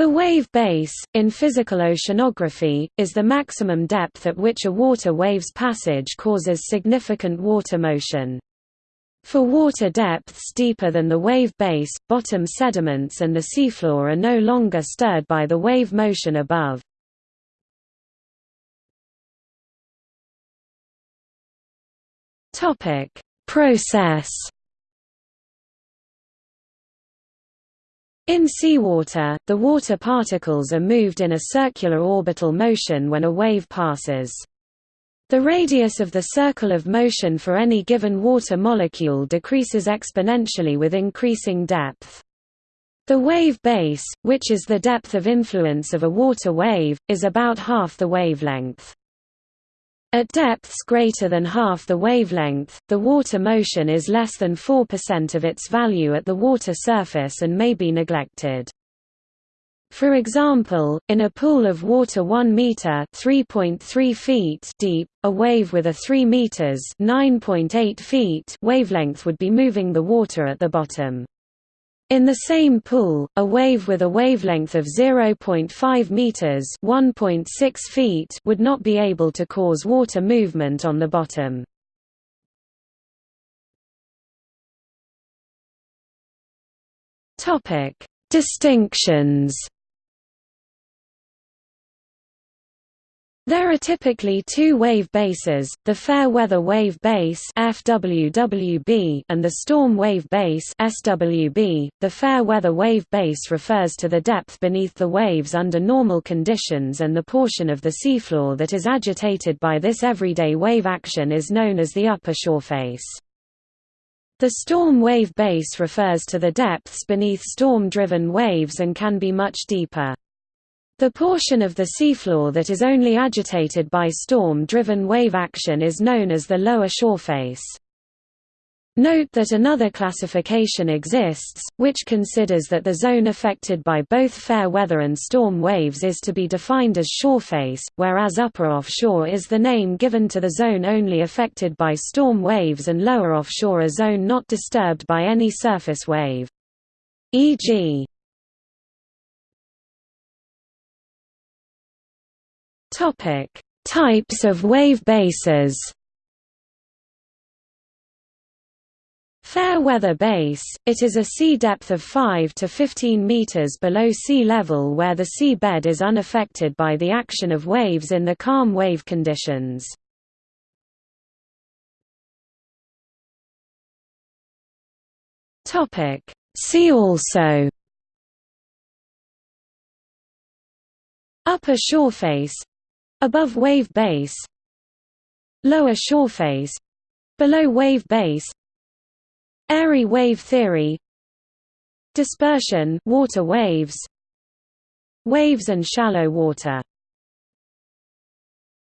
The wave base, in physical oceanography, is the maximum depth at which a water wave's passage causes significant water motion. For water depths deeper than the wave base, bottom sediments and the seafloor are no longer stirred by the wave motion above. Process In seawater, the water particles are moved in a circular orbital motion when a wave passes. The radius of the circle of motion for any given water molecule decreases exponentially with increasing depth. The wave base, which is the depth of influence of a water wave, is about half the wavelength. At depths greater than half the wavelength, the water motion is less than 4% of its value at the water surface and may be neglected. For example, in a pool of water 1 meter (3.3 feet) deep, a wave with a 3 meters (9.8 feet) wavelength would be moving the water at the bottom. In the same pool, a wave with a wavelength of 0.5 meters (1.6 feet) would not be able to cause water movement on the bottom. Topic: Distinctions There are typically two wave bases, the fair weather wave base FWWB and the storm wave base SWB. The fair weather wave base refers to the depth beneath the waves under normal conditions and the portion of the seafloor that is agitated by this everyday wave action is known as the upper shoreface. The storm wave base refers to the depths beneath storm-driven waves and can be much deeper. The portion of the seafloor that is only agitated by storm-driven wave action is known as the lower shoreface. Note that another classification exists, which considers that the zone affected by both fair weather and storm waves is to be defined as shoreface, whereas upper offshore is the name given to the zone only affected by storm waves and lower offshore a zone not disturbed by any surface wave. E.g. Topic: Types of wave bases. Fair weather base, it is a sea depth of 5 to 15 meters below sea level where the sea bed is unaffected by the action of waves in the calm wave conditions. See also Upper shoreface Above wave base Lower shoreface Below wave base Airy wave theory Dispersion water waves Waves and shallow water